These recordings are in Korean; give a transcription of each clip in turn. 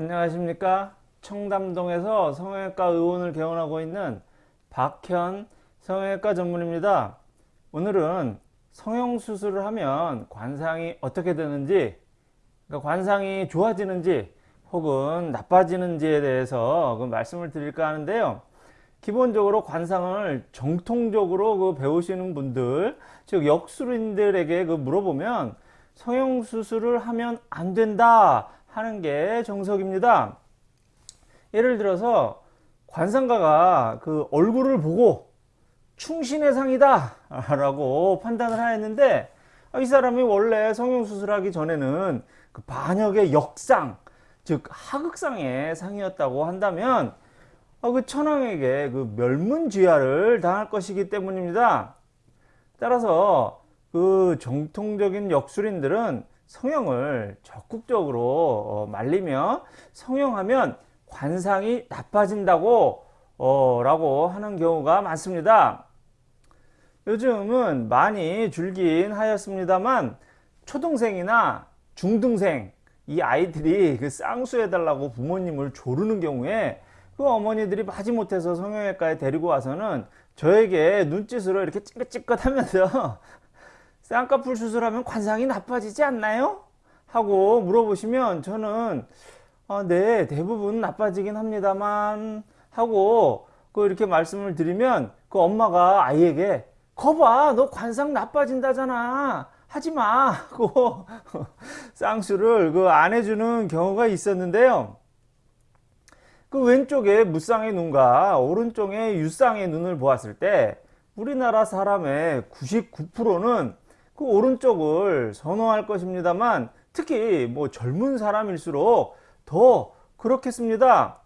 안녕하십니까? 청담동에서 성형외과 의원을 개원하고 있는 박현 성형외과 전문입니다. 오늘은 성형수술을 하면 관상이 어떻게 되는지 그러니까 관상이 좋아지는지 혹은 나빠지는지에 대해서 그 말씀을 드릴까 하는데요. 기본적으로 관상을 정통적으로 그 배우시는 분들 즉 역술인들에게 그 물어보면 성형수술을 하면 안 된다 하는 게 정석입니다. 예를 들어서 관상가가 그 얼굴을 보고 충신의 상이다 라고 판단을 하였는데 이 사람이 원래 성형수술하기 전에는 그 반역의 역상 즉 하극상의 상이었다고 한다면 그 천황에게 그 멸문지하를 당할 것이기 때문입니다. 따라서 그 정통적인 역술인들은 성형을 적극적으로 어, 말리며 성형하면 관상이 나빠진다고 어, 라고 하는 경우가 많습니다. 요즘은 많이 줄긴 하였습니다만 초등생이나 중등생 이 아이들이 그 쌍수해 달라고 부모님을 조르는 경우에 그 어머니들이 마지못해서 성형외과에 데리고 와서는 저에게 눈짓으로 이렇게 찌긋찌긋 하면서 쌍꺼풀 수술하면 관상이 나빠지지 않나요? 하고 물어보시면 저는 아, 네 대부분 나빠지긴 합니다만 하고 그 이렇게 말씀을 드리면 그 엄마가 아이에게 거봐 너 관상 나빠진다잖아. 하지마. 하고 쌍수를 그 안 해주는 경우가 있었는데요. 그 왼쪽에 무쌍의 눈과 오른쪽에 유쌍의 눈을 보았을 때 우리나라 사람의 99%는 그 오른쪽을 선호할 것입니다만 특히 뭐 젊은 사람일수록 더 그렇겠습니다.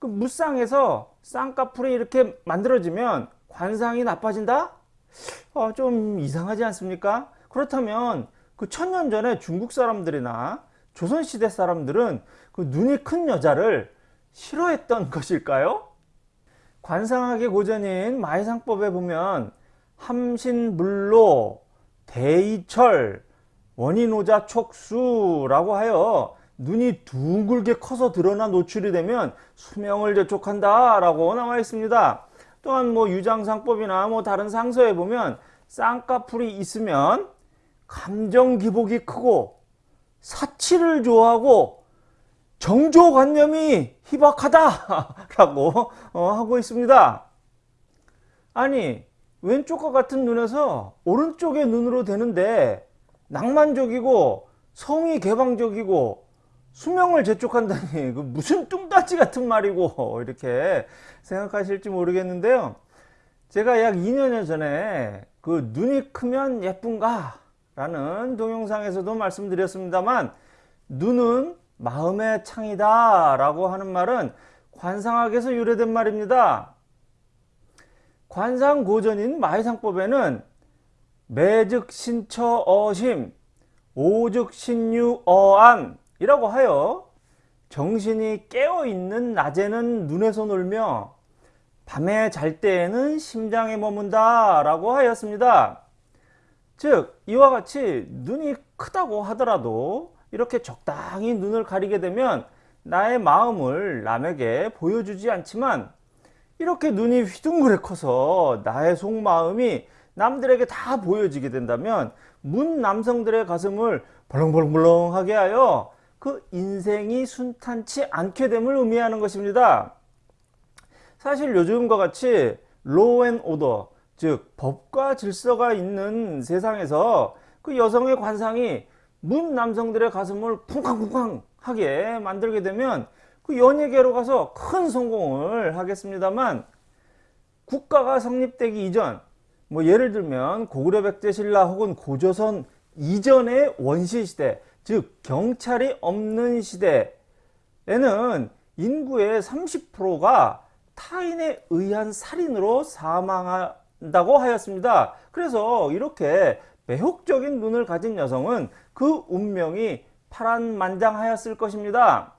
그 무쌍에서 쌍꺼풀이 이렇게 만들어지면 관상이 나빠진다? 어, 좀 이상하지 않습니까? 그렇다면 그 천년 전에 중국 사람들이나 조선시대 사람들은 그 눈이 큰 여자를 싫어했던 것일까요? 관상학의 고전인 마이상법에 보면 함신물로 대이철 원인오자 촉수라고 하여 눈이 둥글게 커서 드러나 노출이 되면 수명을 재촉한다 라고 나와 있습니다. 또한 뭐 유장상법이나 뭐 다른 상서에 보면 쌍꺼풀이 있으면 감정기복이 크고 사치를 좋아하고 정조관념이 희박하다 라고 어, 하고 있습니다. 아니 왼쪽과 같은 눈에서 오른쪽의 눈으로 되는데 낭만적이고 성이 개방적이고 수명을 재촉한다니 그 무슨 뚱따지 같은 말이고 이렇게 생각하실지 모르겠는데요. 제가 약 2년여 전에 그 눈이 크면 예쁜가? 라는 동영상에서도 말씀드렸습니다만 눈은 마음의 창이다 라고 하는 말은 관상학에서 유래된 말입니다 관상고전인 마이상법에는 매즉 신처어심 오즉 신유어안 이라고 하여 정신이 깨어있는 낮에는 눈에서 놀며 밤에 잘 때에는 심장에 머문다 라고 하였습니다. 즉 이와 같이 눈이 크다고 하더라도 이렇게 적당히 눈을 가리게 되면 나의 마음을 남에게 보여주지 않지만 이렇게 눈이 휘둥그레 커서 나의 속마음이 남들에게 다 보여지게 된다면 문 남성들의 가슴을 벌렁벌렁벌렁하게 하여 그 인생이 순탄치 않게 됨을 의미하는 것입니다. 사실 요즘과 같이 law and order 즉 법과 질서가 있는 세상에서 그 여성의 관상이 문 남성들의 가슴을 쿵쾅쿵쾅 하게 만들게 되면 그 연예계로 가서 큰 성공을 하겠습니다만 국가가 성립되기 이전 뭐 예를 들면 고구려 백제신라 혹은 고조선 이전의 원시시대 즉 경찰이 없는 시대에는 인구의 30%가 타인에 의한 살인으로 사망한다고 하였습니다. 그래서 이렇게 매혹적인 눈을 가진 여성은 그 운명이 파란만장하였을 것입니다.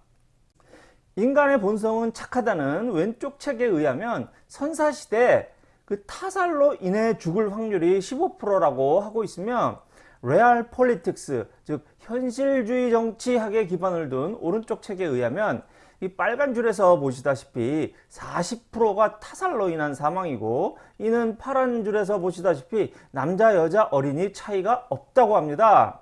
인간의 본성은 착하다는 왼쪽 책에 의하면 선사시대 그 타살로 인해 죽을 확률이 15%라고 하고 있으며 real politics 즉 현실주의 정치학에 기반을 둔 오른쪽 책에 의하면 이 빨간 줄에서 보시다시피 40%가 타살로 인한 사망이고 이는 파란 줄에서 보시다시피 남자 여자 어린이 차이가 없다고 합니다.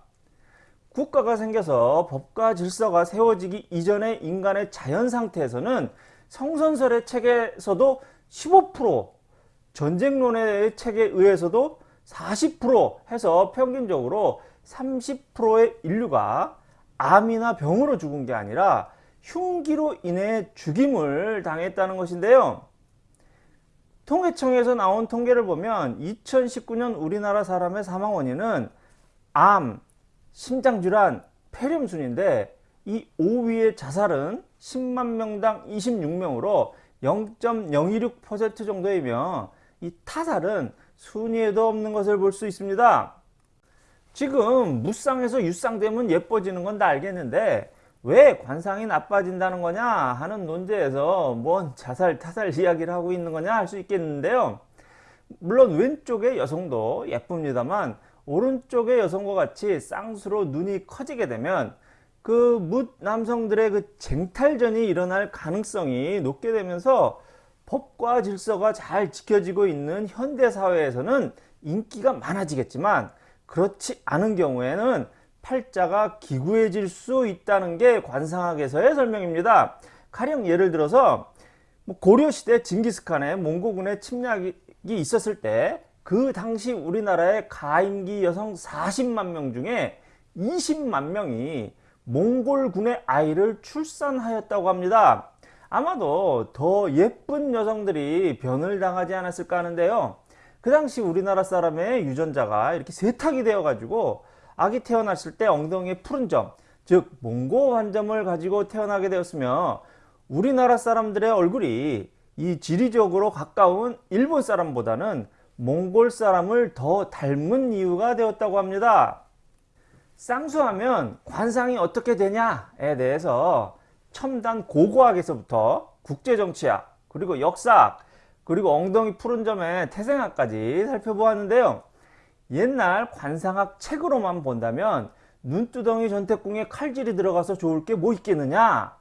국가가 생겨서 법과 질서가 세워지기 이전의 인간의 자연 상태에서는 성선설의 책에서도 15% 전쟁론의 책에 의해서도 40% 해서 평균적으로 30%의 인류가 암이나 병으로 죽은 게 아니라 흉기로 인해 죽임을 당했다는 것인데요. 통계청에서 나온 통계를 보면 2019년 우리나라 사람의 사망 원인은 암, 심장질환, 폐렴 순인데 이 5위의 자살은 10만 명당 26명으로 0.026% 정도이며 이 타살은 순위에도 없는 것을 볼 수 있습니다. 지금 무쌍에서 유쌍되면 예뻐지는 건 다 알겠는데 왜 관상이 나빠진다는 거냐 하는 논제에서 뭔 자살 타살 이야기를 하고 있는 거냐 할 수 있겠는데요. 물론 왼쪽의 여성도 예쁩니다만 오른쪽의 여성과 같이 쌍수로 눈이 커지게 되면 그 묻 남성들의 그 쟁탈전이 일어날 가능성이 높게 되면서 법과 질서가 잘 지켜지고 있는 현대 사회에서는 인기가 많아지겠지만 그렇지 않은 경우에는 팔자가 기구해질 수 있다는 게 관상학에서의 설명입니다. 가령 예를 들어서 뭐 고려시대 징기스칸의 몽고군의 침략이 있었을 때 그 당시 우리나라의 가임기 여성 40만 명 중에 20만 명이 몽골군의 아이를 출산하였다고 합니다. 아마도 더 예쁜 여성들이 변을 당하지 않았을까 하는데요. 그 당시 우리나라 사람의 유전자가 이렇게 세탁이 되어 가지고 아기 태어났을 때 엉덩이에 푸른 점, 즉 몽고 환점을 가지고 태어나게 되었으며 우리나라 사람들의 얼굴이 이 지리적으로 가까운 일본 사람보다는 몽골 사람을 더 닮은 이유가 되었다고 합니다. 쌍수하면 관상이 어떻게 되냐에 대해서 첨단 고고학에서부터 국제정치학 그리고 역사학 그리고 엉덩이 푸른 점의 태생학까지 살펴보았는데요. 옛날 관상학 책으로만 본다면 눈두덩이 전태궁에 칼질이 들어가서 좋을 게 뭐 있겠느냐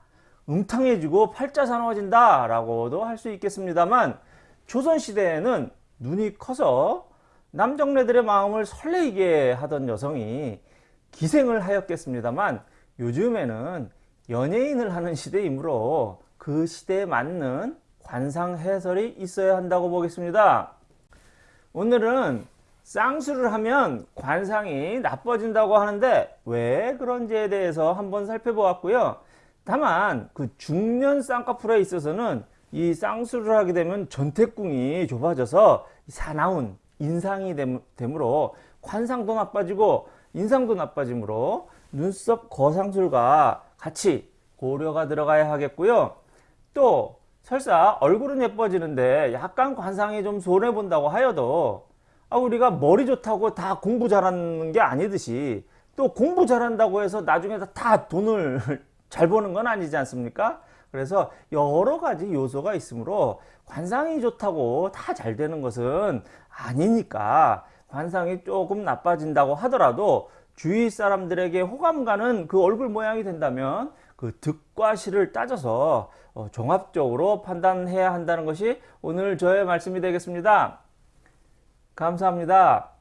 음탕해지고 팔자 사나워진다 라고도 할 수 있겠습니다만 조선시대에는 눈이 커서 남정네들의 마음을 설레이게 하던 여성이 기생을 하였겠습니다만 요즘에는 연예인을 하는 시대이므로 그 시대에 맞는 관상 해설이 있어야 한다고 보겠습니다. 오늘은 쌍수를 하면 관상이 나빠진다고 하는데 왜 그런지에 대해서 한번 살펴보았고요. 다만 그 중년 쌍꺼풀에 있어서는 이 쌍수를 하게 되면 전태궁이 좁아져서 사나운 인상이 되므로 관상도 나빠지고 인상도 나빠지므로 눈썹 거상술과 같이 고려가 들어가야 하겠고요. 또 설사 얼굴은 예뻐지는데 약간 관상이 좀 손해본다고 하여도 아, 우리가 머리 좋다고 다 공부 잘하는 게 아니듯이 또 공부 잘한다고 해서 나중에 다 돈을 잘 버는 건 아니지 않습니까? 그래서 여러 가지 요소가 있으므로 관상이 좋다고 다 잘 되는 것은 아니니까 관상이 조금 나빠진다고 하더라도 주위 사람들에게 호감 가는 그 얼굴 모양이 된다면 그 득과 실을 따져서 어, 종합적으로 판단해야 한다는 것이 오늘 저의 말씀이 되겠습니다. 감사합니다.